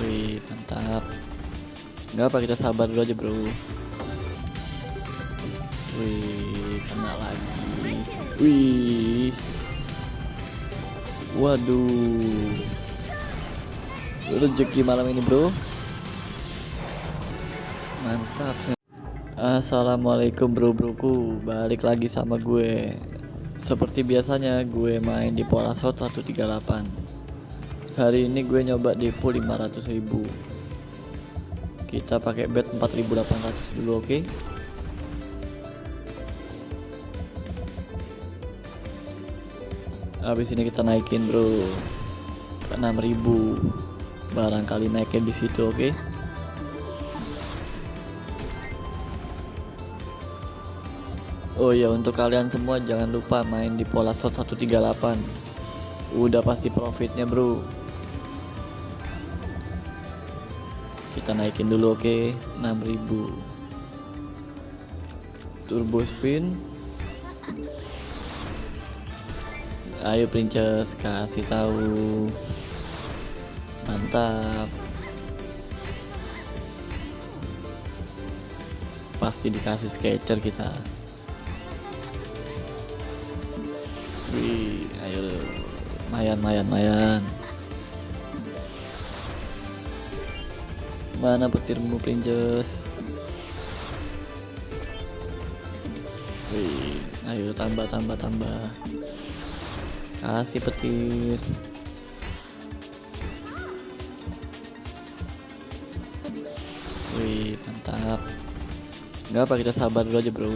Wih, mantap. Nggak apa kita sabar dulu aja, Bro. Wih, kena lagi. Wih. Waduh. Rezeki malam ini, Bro. Mantap. Assalamualaikum bro-broku Balik lagi sama gue Seperti biasanya gue main di pola shot 138 Hari ini gue nyoba depo 500 ribu Kita pakai bet 4800 dulu oke okay? Habis ini kita naikin bro ke 6000 barangkali naikin di situ oke okay? Oh ya untuk kalian semua jangan lupa main di pola slot 138 Udah pasti profitnya bro. Kita naikin dulu oke? Okay? 6000 Turbo spin. Ayo princess kasih tahu. Mantap. Pasti dikasih sketcher kita. Wih, mayan mayan mayan. Mana petirmu princess? Wih, ayo tambah tambah tambah. Kasih petir. Wih, mantap. Gak apa kita sabar dulu aja, Bro.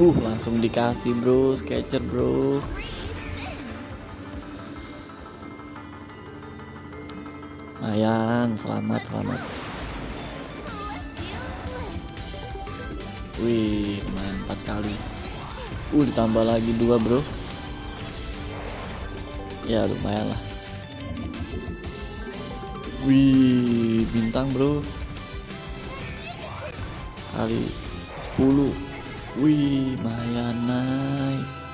Uh, langsung dikasih bro, sketcher bro. Mayan, selamat, selamat. Wih, main 4 kali. Uh, ditambah lagi dua bro. Ya lumayan lah. Wih, bintang bro. Kali 10 Wih, lumayan nice.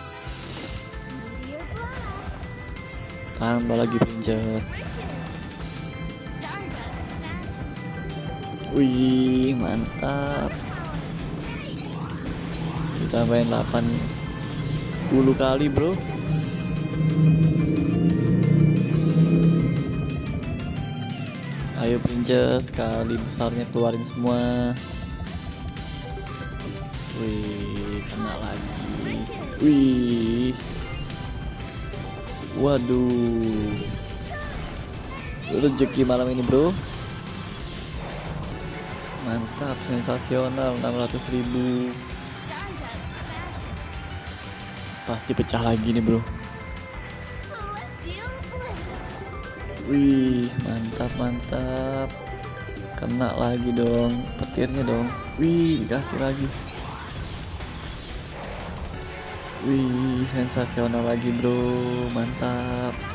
Tambah lagi princess. Wih, mantap. Ditambahin 8 10 kali, Bro. Ayo princess, kali besarnya keluarin semua. Wih, kena lagi. Wih. Waduh. Rezeki malam ini, Bro. Mantap, sensasional 600 ribu Pasti pecah lagi nih, Bro. Wih, mantap, mantap. Kena lagi dong, petirnya dong. Wih, dikasih lagi. Wih, sensasional lagi bro, mantap.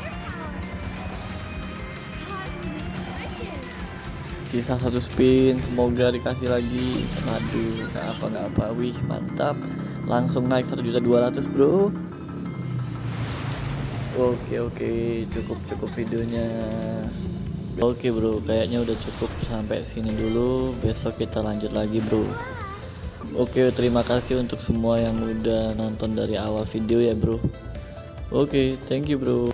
Sisa satu spin, semoga dikasih lagi. Aduh, nggak apa nggak apa. Wih, mantap. Langsung naik satu juta dua ratus bro. Oke oke, cukup cukup videonya. Oke bro, kayaknya udah cukup sampai sini dulu. Besok kita lanjut lagi bro. Oke terima kasih untuk semua yang udah nonton dari awal video ya bro Oke thank you bro